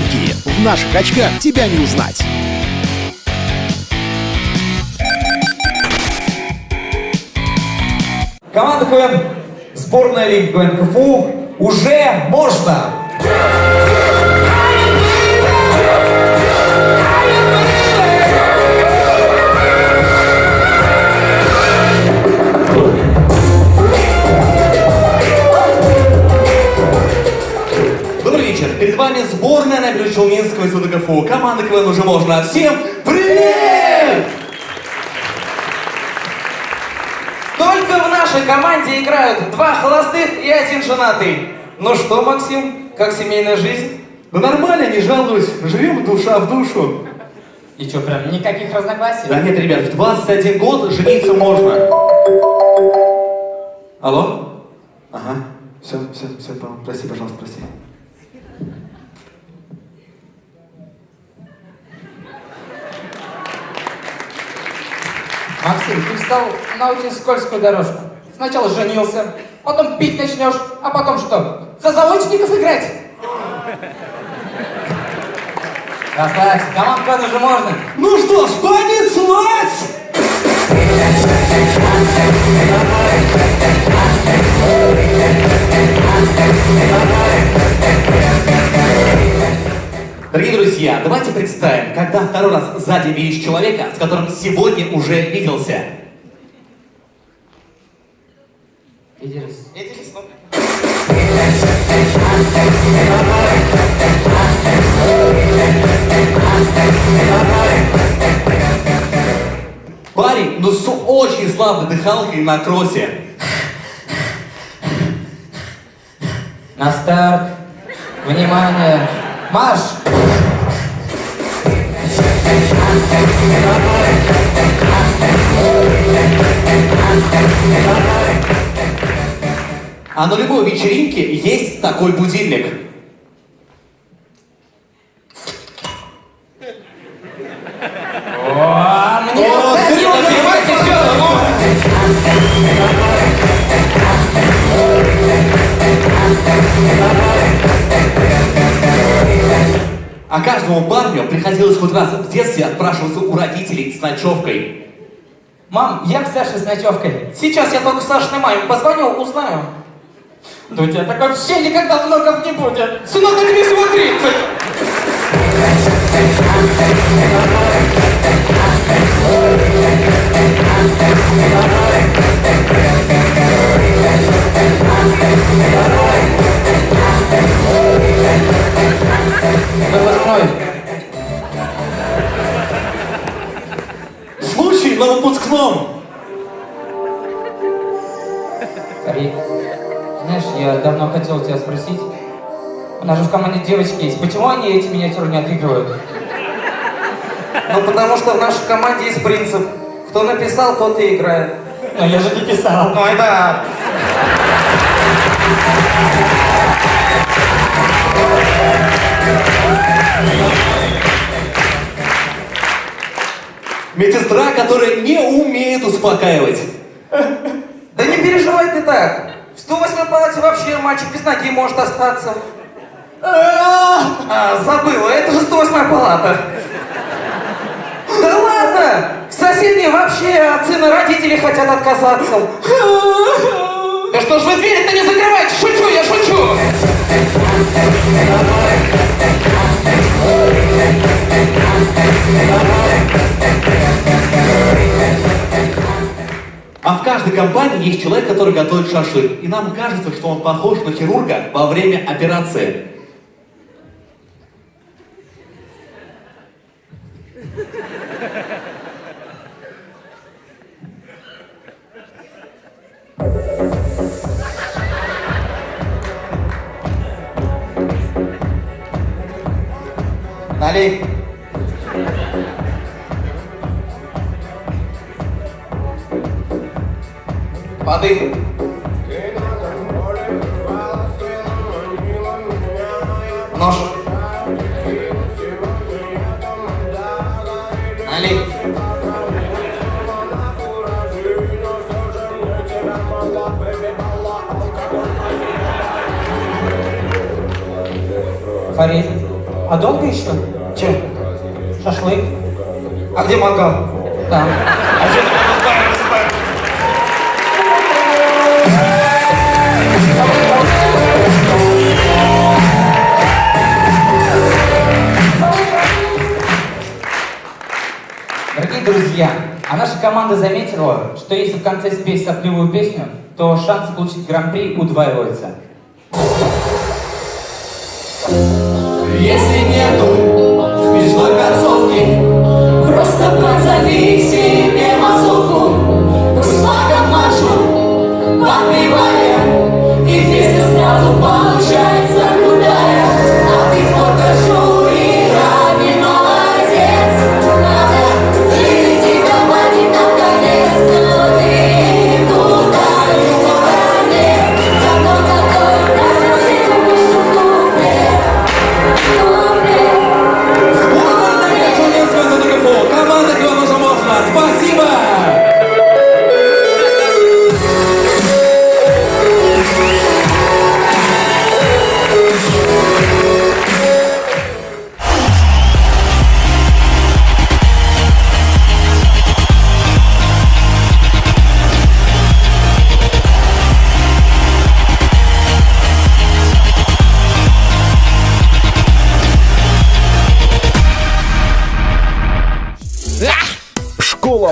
фанки. В наших очках тебя не узнать. Команда КВН, сборная Лиги КВН КФУ уже можно. Перед вами сборная Набережно-Челнинского института КФУ. Команда КВН уже можно. Всем привет! Только в нашей команде играют два холостых и один женатый. Ну что, Максим, как семейная жизнь? Да нормально, не жалуюсь. Живем душа в душу. И что, прям никаких разногласий? Да нет, ребят, в 21 год жениться можно. Алло? Ага. Все, все, все, прости, пожалуйста, прости. Максим, ты встал на очень скользкую дорожку. Сначала женился, потом пить начнешь, а потом что? За заочников играть? Расслабься, команд КВН уже можно. Ну что ж, понеслась! Дорогие друзья, давайте представим, когда второй раз сзади видишь человека, с которым сегодня уже виделся. Виделись. Виделись, ну? Парень, ну с очень слабой дыхалкой на кроссе. На старт. Внимание. Марш! А на любой вечеринке есть такой будильник. О, мне О, А каждому парню приходилось хоть раз в детстве отпрашиваться у родителей с ночевкой. Мам, я к Саше с ночевкой. Сейчас я только Сашиной маме позвоню, узнаю. Да у тебя так вообще никогда внуков не будет. Сынок, а тебе всего 30. Выпускной. Хотел тебя спросить. У нас же в команде девочки есть. Почему они эти миниатюры не отыгрывают? Ну, потому что в нашей команде есть принцип. Кто написал, тот и играет. Но я же не писал. Ну, это... Медсестра, которая не умеет успокаивать. Да не переживай ты так. В 108 вообще мальчик без ноги может остаться. А, забыла, это же 108 палата. Да ладно! В соседней вообще от сына родители хотят отказаться. Да что ж вы дверь-то не закрываете? Шучу, я шучу! А в каждой компании есть человек, который готовит шашлык. И нам кажется, что он похож на хирурга во время операции. Налей. Воды. Нож. Налей. Фарид, А долго еще? Че? Шашлык? А где мангал? Там. А а наша команда заметила, что если в конце спеть сопливую песню, то шансы получить гран-при удваиваются. Если нету смешной концовки, Просто позови себе мазуху, пусть флагом машу, подпевая, и песня сразу получается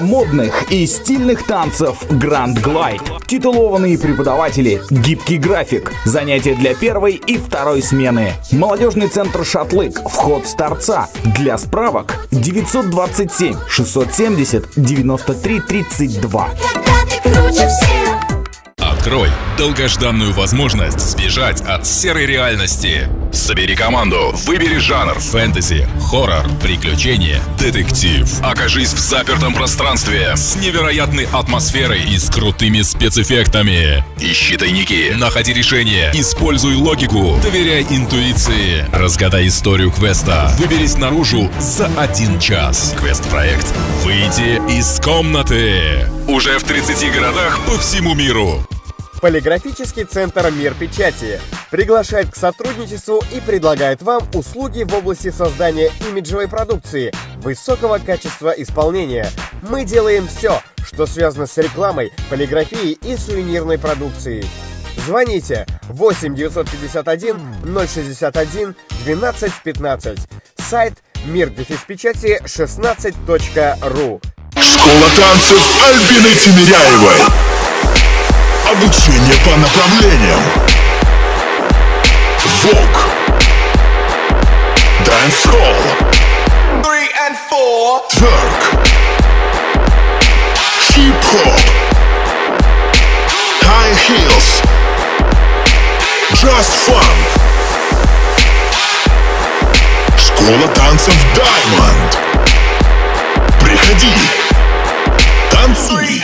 Модных и стильных танцев Grand Glide. Титулованные преподаватели, гибкий график, занятия для первой и второй смены. Молодежный центр «Шатлык», вход с торца. Для справок 927 670 93 32. Когда ты круче всех. Открой долгожданную возможность сбежать от серой реальности. Собери команду, выбери жанр фэнтези, хоррор, приключения, детектив. Окажись в запертом пространстве с невероятной атмосферой и с крутыми спецэффектами. Ищи тайники, находи решения, используй логику, доверяй интуиции. Разгадай историю квеста. Выберись наружу за один час. Квест-проект «Выйти из комнаты». Уже в 30 городах по всему миру. Полиграфический центр «Мир печати» приглашает к сотрудничеству и предлагает вам услуги в области создания имиджевой продукции высокого качества исполнения. Мы делаем все, что связано с рекламой, полиграфией и сувенирной продукцией. Звоните 8 951 061 12 15. Сайт мир печати 16.ру. Школа танцев Альбины Тимиряевой. Обучение по направлениям. Vogue. Dancehall. Тверк. Хип-хоп. High heels. Just fun. Школа танцев Diamond. Приходи. Танцуй.